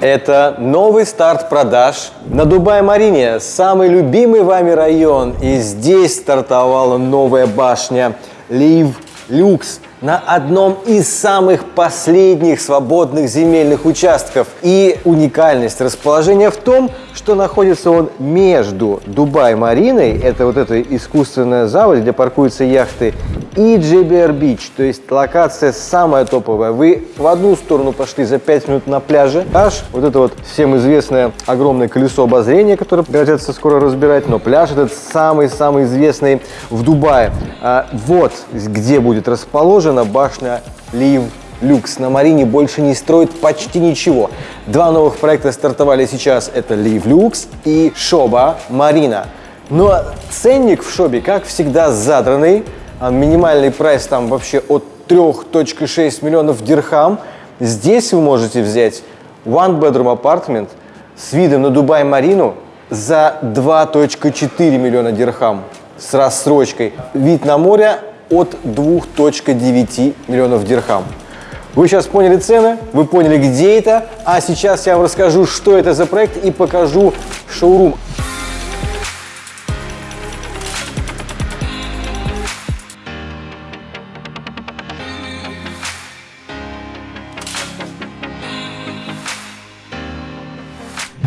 Это новый старт продаж на Дубай-Марине, самый любимый вами район. И здесь стартовала новая башня Лив Люкс на одном из самых последних свободных земельных участков. И уникальность расположения в том, что находится он между Дубай-Мариной, это вот эта искусственная заводь, где паркуются яхты, и JBR Beach, то есть локация самая топовая. Вы в одну сторону пошли за 5 минут на пляже, аж вот это вот всем известное огромное колесо обозрения, которое придется скоро разбирать, но пляж этот самый-самый известный в Дубае. А вот где будет расположена башня Лив Люкс. На Марине больше не строят почти ничего. Два новых проекта стартовали сейчас. Это Лив Люкс и Шоба Марина. Но ценник в Шобе, как всегда, задранный. А минимальный прайс там вообще от 3.6 миллионов дирхам. Здесь вы можете взять one bedroom apartment с видом на Дубай-Марину за 2.4 миллиона дирхам с рассрочкой. Вид на море от 2.9 миллионов дирхам. Вы сейчас поняли цены, вы поняли, где это, а сейчас я вам расскажу, что это за проект и покажу шоурум.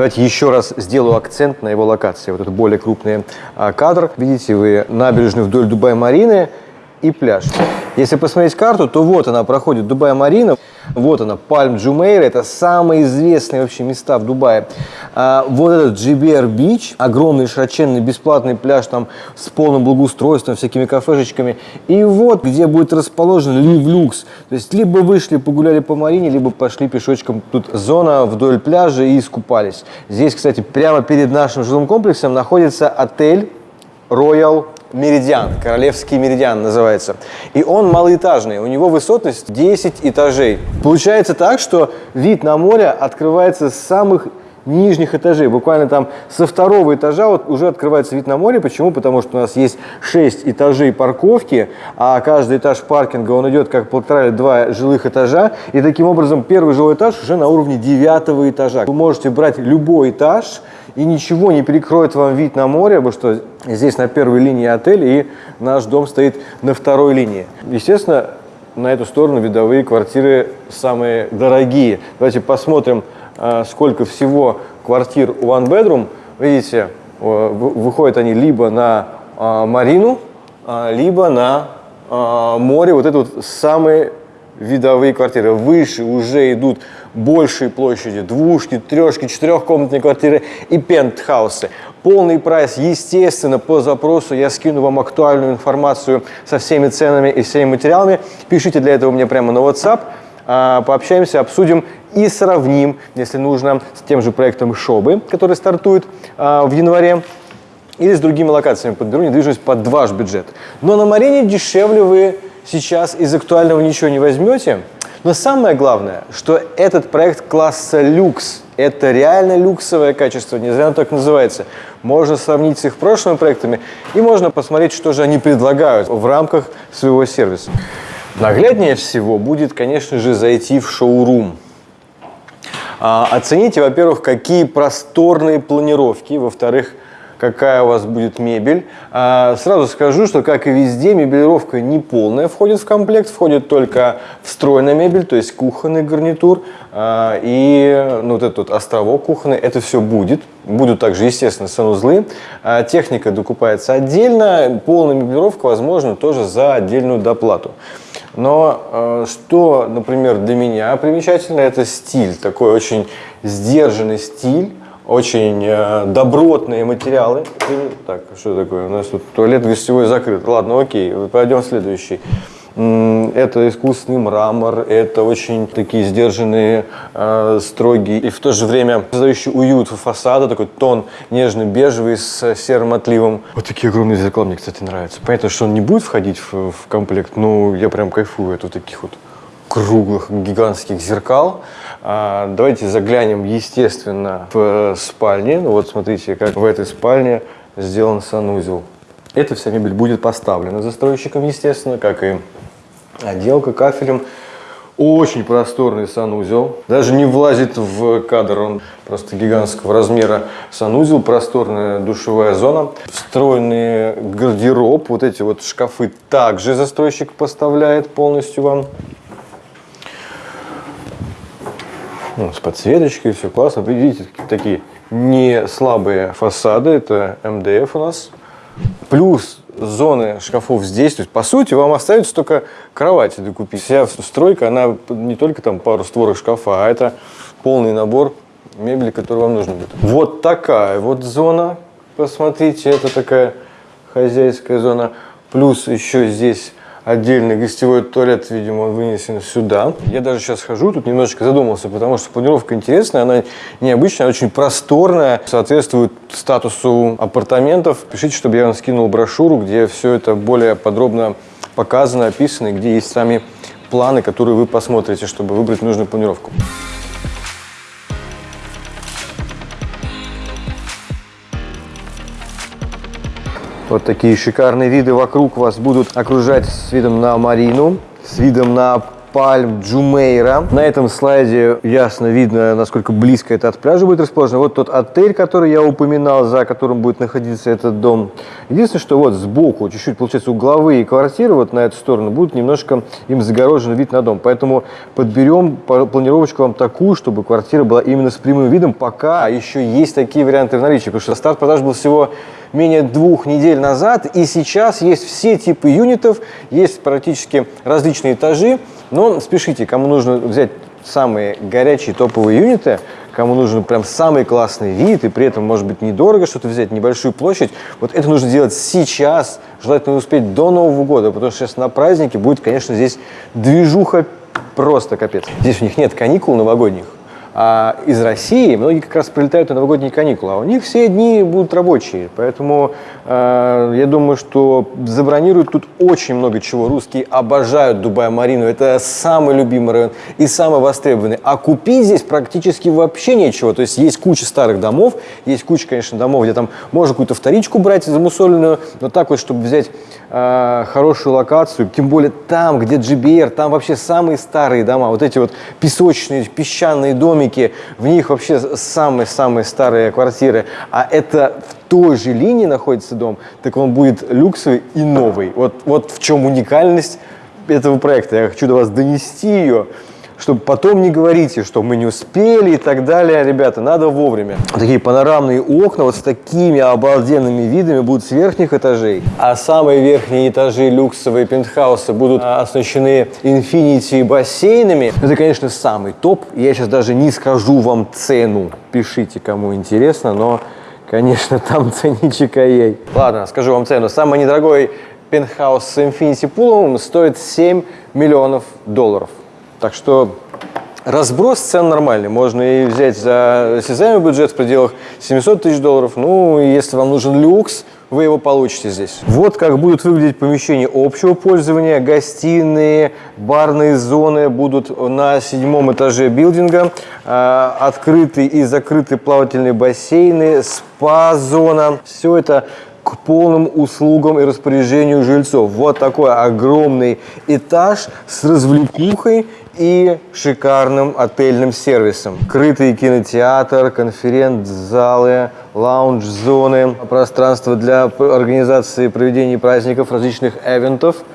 Давайте еще раз сделаю акцент на его локации. Вот это более крупный а, кадр. Видите вы набережную вдоль Дубай-Марины и пляж. Если посмотреть карту, то вот она проходит Дубай-Марина. Вот она, Пальм Джумейра, это самые известные вообще места в Дубае. А, вот этот GBR Beach, огромный широченный бесплатный пляж там с полным благоустройством, всякими кафешечками. И вот где будет расположен Лив Люкс. То есть либо вышли, погуляли по Марине, либо пошли пешочком. Тут зона вдоль пляжа и искупались. Здесь, кстати, прямо перед нашим жилым комплексом находится отель Royal Меридиан, Королевский Меридиан называется. И он малоэтажный, у него высотность 10 этажей. Получается так, что вид на море открывается с самых нижних этажей. Буквально там со второго этажа вот уже открывается вид на море. Почему? Потому что у нас есть 6 этажей парковки, а каждый этаж паркинга, он идет как полтора или два жилых этажа. И таким образом первый жилой этаж уже на уровне девятого этажа. Вы можете брать любой этаж, и ничего не перекроет вам вид на море, потому что здесь на первой линии отель, и наш дом стоит на второй линии. Естественно, на эту сторону видовые квартиры самые дорогие. Давайте посмотрим, а, сколько всего квартир One Bedroom. Видите, выходят они либо на а, Марину, а, либо на море. Вот это вот самые видовые квартиры. Выше уже идут большие площади, двушки, трешки, четырехкомнатные квартиры и пентхаусы. Полный прайс, естественно, по запросу я скину вам актуальную информацию со всеми ценами и всеми материалами. Пишите для этого мне прямо на WhatsApp, а, пообщаемся, обсудим и сравним, если нужно, с тем же проектом Шобы, который стартует а, в январе или с другими локациями. Подберу недвижимость под ваш бюджет. Но на Марине дешевле вы сейчас из актуального ничего не возьмете. Но самое главное, что этот проект класса люкс. Это реально люксовое качество, не зря оно так называется. Можно сравнить с их прошлыми проектами и можно посмотреть, что же они предлагают в рамках своего сервиса. Нагляднее всего будет, конечно же, зайти в шоурум. А, оцените, во-первых, какие просторные планировки, во-вторых, какая у вас будет мебель. А, сразу скажу, что, как и везде, мебелировка не полная входит в комплект, входит только встроенная мебель, то есть кухонный гарнитур а, и ну, вот этот вот островок кухонный, это все будет. Будут также, естественно, санузлы. А, техника докупается отдельно, полная мебелировка возможно тоже за отдельную доплату. Но что, например, для меня примечательно, это стиль, такой очень сдержанный стиль, очень э, добротные материалы. Так, что такое? У нас тут туалет гостевой закрыт. Ладно, окей, пойдем в следующий. Это искусственный мрамор, это очень такие сдержанные, э, строгие и в то же время создающий уют фасада, такой тон нежно-бежевый с серым отливом. Вот такие огромные зеркала мне, кстати, нравятся. Понятно, что он не будет входить в, в комплект, но я прям кайфую от вот таких вот круглых гигантских зеркал. А, давайте заглянем, естественно, в спальне. Ну, вот смотрите, как в этой спальне сделан санузел. Эта вся мебель будет поставлена застройщиком, естественно, как и отделка кафелем. Очень просторный санузел. Даже не влазит в кадр, он просто гигантского размера санузел. Просторная душевая зона. Встроенный гардероб. Вот эти вот шкафы также застройщик поставляет полностью вам. Ну, с подсветочкой, все классно. Видите, такие не слабые фасады. Это МДФ у нас. Плюс зоны шкафов здесь. То есть, по сути, вам остается только кровати докупить. Вся стройка, она не только там пару створок шкафа, а это полный набор мебели, который вам нужен будет. Вот такая вот зона. Посмотрите, это такая хозяйская зона. Плюс еще здесь отдельный гостевой туалет, видимо, вынесен сюда. Я даже сейчас хожу, тут немножечко задумался, потому что планировка интересная, она необычная, очень просторная, соответствует статусу апартаментов. Пишите, чтобы я вам скинул брошюру, где все это более подробно показано, описано, и где есть сами планы, которые вы посмотрите, чтобы выбрать нужную планировку. Вот такие шикарные виды вокруг вас будут окружать с видом на Марину, с видом на пальм Джумейра. На этом слайде ясно видно, насколько близко это от пляжа будет расположено. Вот тот отель, который я упоминал, за которым будет находиться этот дом. Единственное, что вот сбоку, чуть-чуть, получается, угловые квартиры вот на эту сторону будут немножко им загорожен вид на дом. Поэтому подберем планировочку вам такую, чтобы квартира была именно с прямым видом, пока еще есть такие варианты в наличии. Потому что старт продаж был всего менее двух недель назад, и сейчас есть все типы юнитов, есть практически различные этажи, но спешите, кому нужно взять самые горячие топовые юниты, кому нужен прям самый классный вид, и при этом, может быть, недорого что-то взять, небольшую площадь, вот это нужно делать сейчас, желательно успеть до Нового года, потому что сейчас на празднике будет, конечно, здесь движуха просто капец. Здесь у них нет каникул новогодних, а из России многие как раз прилетают на новогодние каникулы, а у них все дни будут рабочие. Поэтому э, я думаю, что забронируют тут очень много чего. Русские обожают Дубай-Марину. Это самый любимый район и самый востребованный. А купить здесь практически вообще нечего. То есть есть куча старых домов, есть куча, конечно, домов, где там можно какую-то вторичку брать замусоленную, но так вот, чтобы взять э, хорошую локацию, тем более там, где GBR, там вообще самые старые дома, вот эти вот песочные, песчаные дома, домики, в них вообще самые-самые старые квартиры, а это в той же линии находится дом, так он будет люксовый и новый. Вот, вот в чем уникальность этого проекта. Я хочу до вас донести ее чтобы потом не говорите, что мы не успели и так далее. Ребята, надо вовремя. Такие панорамные окна вот с такими обалденными видами будут с верхних этажей. А самые верхние этажи люксовые пентхаусы будут оснащены инфинити бассейнами. Это, конечно, самый топ. Я сейчас даже не скажу вам цену. Пишите, кому интересно, но, конечно, там ценничек ей. Ладно, скажу вам цену. Самый недорогой пентхаус с Infinity Pool стоит 7 миллионов долларов. Так что разброс цен нормальный. Можно и взять за осязаемый бюджет в пределах 700 тысяч долларов. Ну, если вам нужен люкс, вы его получите здесь. Вот как будут выглядеть помещения общего пользования. Гостиные, барные зоны будут на седьмом этаже билдинга. А, открытые и закрытые плавательные бассейны, спа-зона. Все это к полным услугам и распоряжению жильцов. Вот такой огромный этаж с развлекухой и шикарным отельным сервисом. Крытый кинотеатр, конференц-залы, лаунж-зоны, пространство для организации проведения праздников, различных эвентов –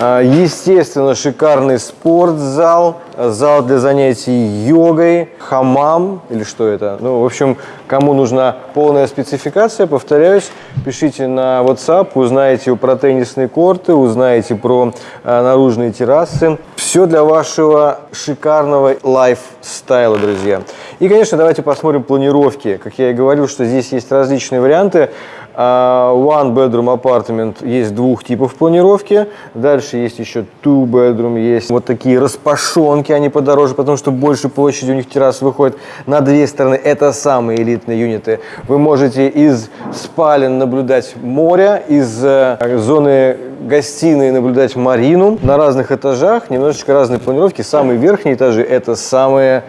а, естественно, шикарный спортзал, зал для занятий йогой, хамам или что это. Ну, в общем, кому нужна полная спецификация, повторяюсь, пишите на WhatsApp, узнаете про теннисные корты, узнаете про а, наружные террасы. Все для вашего шикарного лайфстайла, друзья. И, конечно, давайте посмотрим планировки. Как я и говорил, что здесь есть различные варианты. А, one bedroom apartment есть двух типов планировки. Дальше есть еще two bedroom, есть вот такие распашонки, они подороже, потому что больше площади у них террас выходит на две стороны. Это самые элитные юниты. Вы можете из спален наблюдать море, из э, зоны гостиной наблюдать марину. На разных этажах немножечко разные планировки. Самые верхние этажи это самые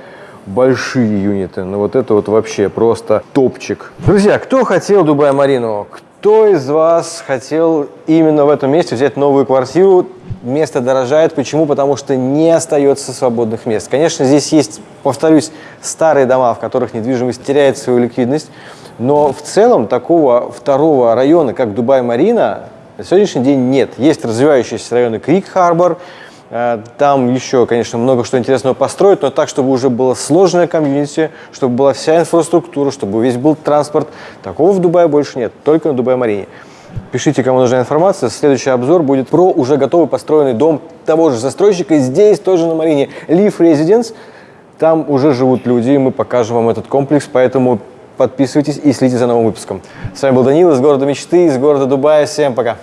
большие юниты. Ну вот это вот вообще просто топчик. Друзья, кто хотел Дубай Марину? Кто из вас хотел именно в этом месте взять новую квартиру? Место дорожает. Почему? Потому что не остается свободных мест. Конечно, здесь есть, повторюсь, старые дома, в которых недвижимость теряет свою ликвидность. Но в целом такого второго района, как Дубай-Марина, на сегодняшний день нет. Есть развивающиеся районы Крик-Харбор, там еще, конечно, много что интересного построить, но так, чтобы уже было сложное комьюнити, чтобы была вся инфраструктура, чтобы весь был транспорт. Такого в Дубае больше нет, только на Дубай-Марине. Пишите, кому нужна информация. Следующий обзор будет про уже готовый построенный дом того же застройщика. Здесь тоже на Марине Leaf Residence. Там уже живут люди, и мы покажем вам этот комплекс, поэтому подписывайтесь и следите за новым выпуском. С вами был Данил из города мечты, из города Дубая. Всем пока!